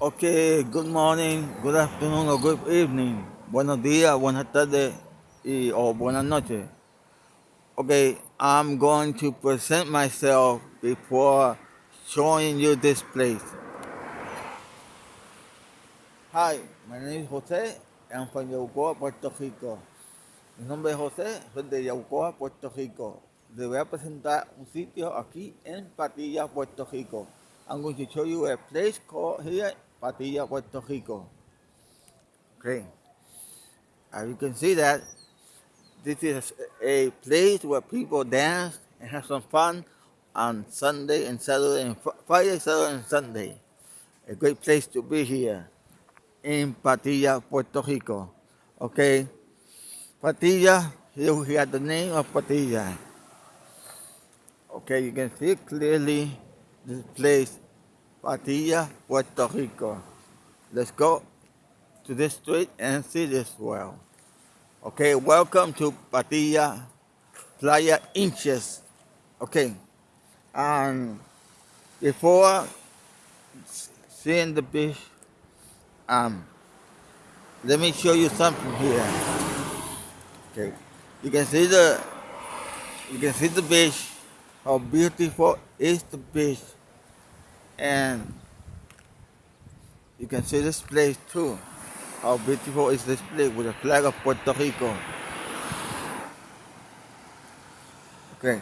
Okay, good morning, good afternoon, or good evening. Buenos días, buenas tardes, y, or buenas noches. Okay, I'm going to present myself before showing you this place. Hi, my name is Jose, I'm from Yaucoa, Puerto Rico. Mi nombre es José, soy de Yaucoa, Puerto Rico. Les voy a presentar un sitio aquí en Patilla, Puerto Rico. I'm going to show you a place called here, Patilla, Puerto Rico. Okay. As you can see that, this is a place where people dance and have some fun on Sunday and Saturday and Friday, Saturday and Sunday. A great place to be here in Patilla, Puerto Rico. Okay. Patilla, here we have the name of Patilla. Okay, you can see clearly this place, Patilla, Puerto Rico. Let's go to this street and see this well. Okay, welcome to Patilla Playa Inches. Okay, and before seeing the beach, um, let me show you something here. Okay, you can see the you can see the beach. How beautiful is the beach, and you can see this place too. How beautiful is this place with the flag of Puerto Rico. Okay,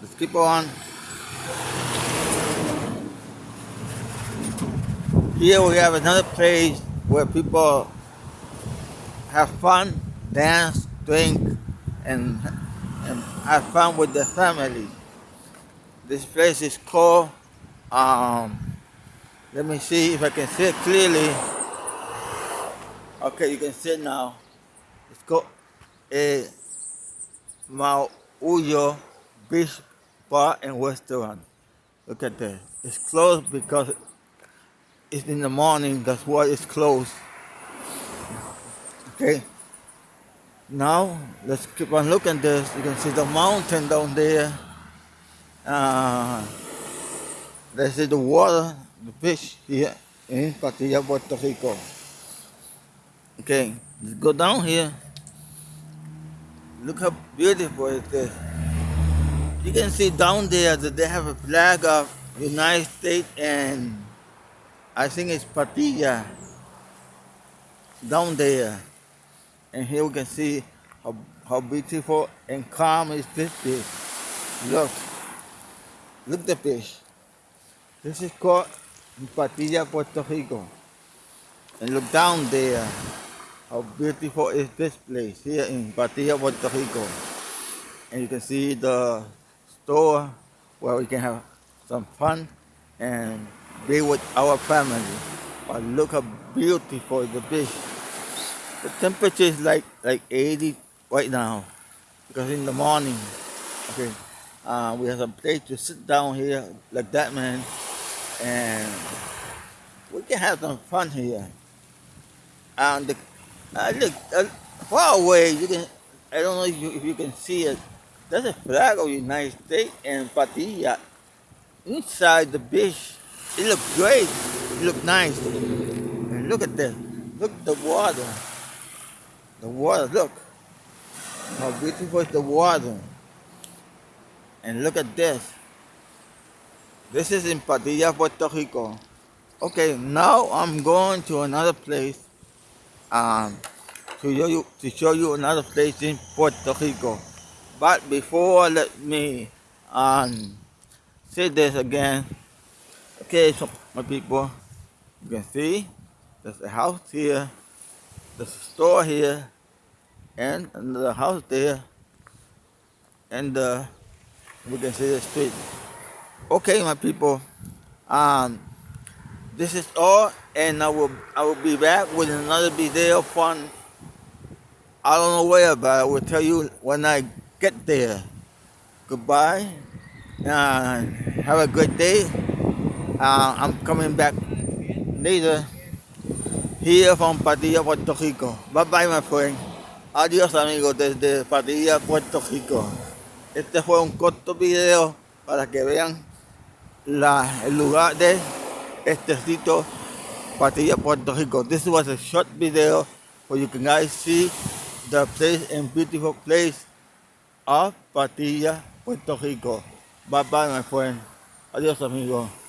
let's keep on. Here we have another place where people have fun, dance, drink, and, and have fun with their family. This place is called, um, let me see if I can see it clearly. Okay, you can see it now. It's called a Mauyo Beach Bar and Restaurant. Look at that. It's closed because it's in the morning. That's why it's closed. Okay. Now let's keep on looking at this. You can see the mountain down there. Uh, let's see the water, the fish here in Patilla, Puerto Rico. Okay, let's go down here. Look how beautiful it is. You can see down there that they have a flag of United States and I think it's Patilla down there. And here we can see how, how beautiful and calm is this beach. Look, look the beach. This is called Patilla, Puerto Rico. And look down there. How beautiful is this place here in Patilla, Puerto Rico. And you can see the store where we can have some fun and be with our family. But look how beautiful the beach. The temperature is like like 80 right now because in the morning, okay, uh, we have some place to sit down here like that, man, and we can have some fun here. And the, uh, look uh, far away, you can. I don't know if you, if you can see it. There's a flag of the United States and Patilla inside the beach. It looks great. It looks nice. And look at this. Look at the water. The water, look. How beautiful is the water. And look at this. This is in Patilla, Puerto Rico. Okay, now I'm going to another place um, to show you to show you another place in Puerto Rico. But before let me um, say this again. Okay, so my people, you can see there's a house here, there's a store here, and another house there, and uh, we can see the street. Okay, my people, um, this is all, and I will I will be back with another video fun. I don't know where, but I will tell you when I get there. Goodbye. Uh, have a good day. Uh, I'm coming back later here from Patilla, Puerto Rico. Bye bye, my friend. Adiós, amigos, desde Patilla, Puerto Rico. Este fue un corto video para que vean la, el lugar de este sitio Patilla, Puerto Rico. This was a short video where you can guys see the place and beautiful place of Patilla, Puerto Rico. Bye bye, my friend. Adios, amigo.